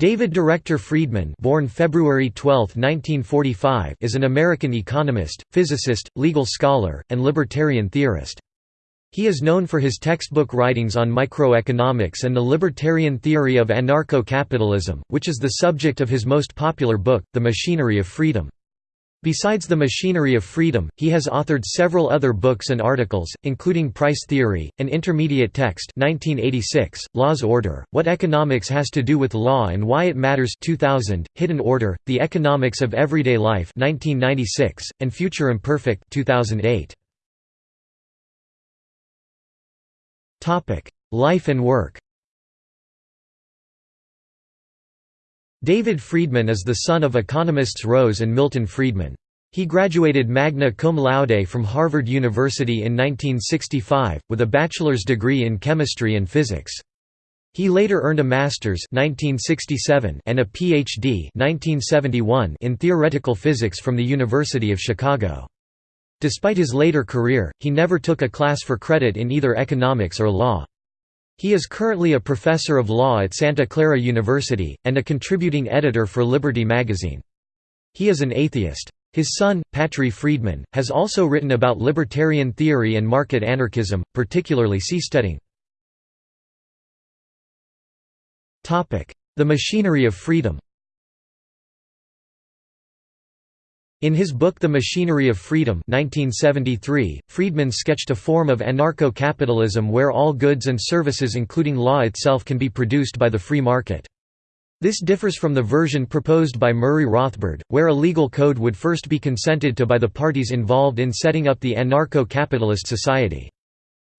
David Director Friedman born February 12, 1945, is an American economist, physicist, legal scholar, and libertarian theorist. He is known for his textbook writings on microeconomics and the libertarian theory of anarcho-capitalism, which is the subject of his most popular book, The Machinery of Freedom. Besides The Machinery of Freedom, he has authored several other books and articles, including Price Theory, An Intermediate Text 1986, Law's Order, What Economics Has to Do with Law and Why It Matters 2000, Hidden Order, The Economics of Everyday Life 1996, and Future Imperfect 2008. Life and work David Friedman is the son of economists Rose and Milton Friedman. He graduated magna cum laude from Harvard University in 1965, with a bachelor's degree in chemistry and physics. He later earned a master's 1967 and a PhD 1971 in theoretical physics from the University of Chicago. Despite his later career, he never took a class for credit in either economics or law. He is currently a professor of law at Santa Clara University, and a contributing editor for Liberty magazine. He is an atheist. His son, Patri Friedman, has also written about libertarian theory and market anarchism, particularly seasteading. The Machinery of Freedom In his book The Machinery of Freedom 1973, Friedman sketched a form of anarcho-capitalism where all goods and services including law itself can be produced by the free market. This differs from the version proposed by Murray Rothbard, where a legal code would first be consented to by the parties involved in setting up the anarcho-capitalist society.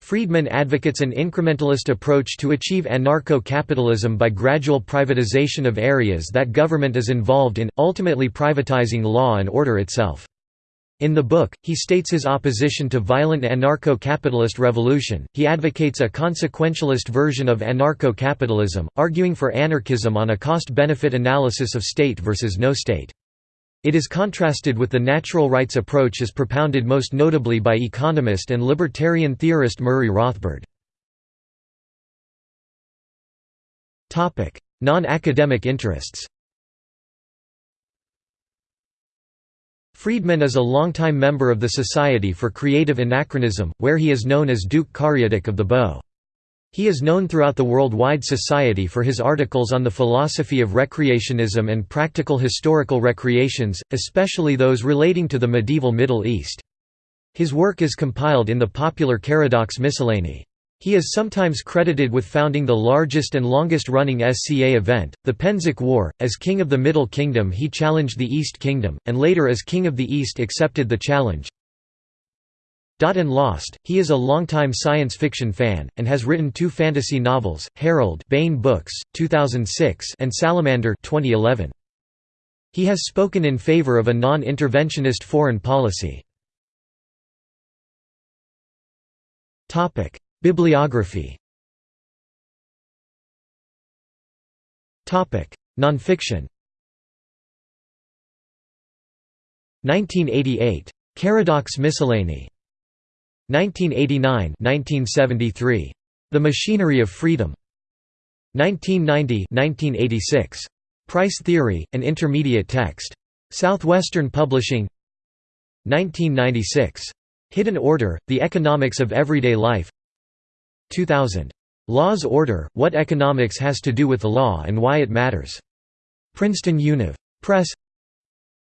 Friedman advocates an incrementalist approach to achieve anarcho-capitalism by gradual privatization of areas that government is involved in, ultimately privatizing law and order itself. In the book, he states his opposition to violent anarcho-capitalist revolution. He advocates a consequentialist version of anarcho-capitalism, arguing for anarchism on a cost-benefit analysis of state versus no state. It is contrasted with the natural rights approach as propounded most notably by economist and libertarian theorist Murray Rothbard. Non-academic interests Friedman is a longtime member of the Society for Creative Anachronism, where he is known as Duke Cariadoc of the Bow. He is known throughout the worldwide society for his articles on the philosophy of recreationism and practical historical recreations, especially those relating to the medieval Middle East. His work is compiled in the popular Cariadoc's Miscellany. He is sometimes credited with founding the largest and longest-running SCA event, the Pennsic War. As king of the Middle Kingdom he challenged the East Kingdom, and later as king of the East accepted the challenge. And Lost, he is a longtime science fiction fan, and has written two fantasy novels, Harald Baen Books, 2006 and Salamander 2011. He has spoken in favor of a non-interventionist foreign policy. Bibliography Nonfiction 1988. Cariadoc's Miscellany 1989–1973. The Machinery of Freedom. 1990–1986. Price Theory, an Intermediate Text. Southwestern Publishing. 1996. Hidden Order: The Economics of Everyday Life. 2000. Law's Order: What Economics Has to Do with the Law and Why It Matters. Princeton Univ. Press.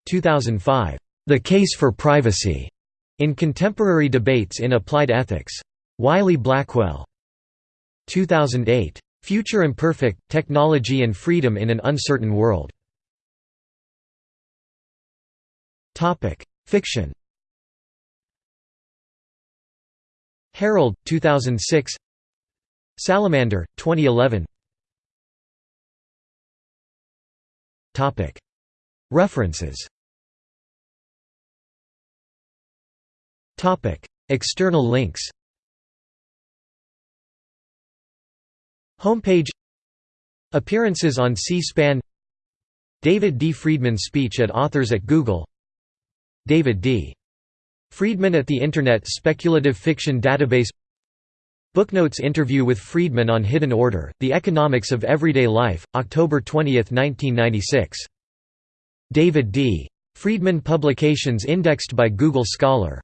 2005. The Case for Privacy. In Contemporary Debates in Applied Ethics. Wiley-Blackwell. 2008. Future Imperfect, Technology and Freedom in an Uncertain World. Fiction Harald, 2006 Salamander, 2011 References External links Homepage Appearances on C-SPAN David D. Friedman speech at Authors at Google David D. Friedman at the Internet Speculative Fiction Database Booknotes interview with Friedman on Hidden Order, The Economics of Everyday Life, October 20, 1996. David D. Friedman Publications indexed by Google Scholar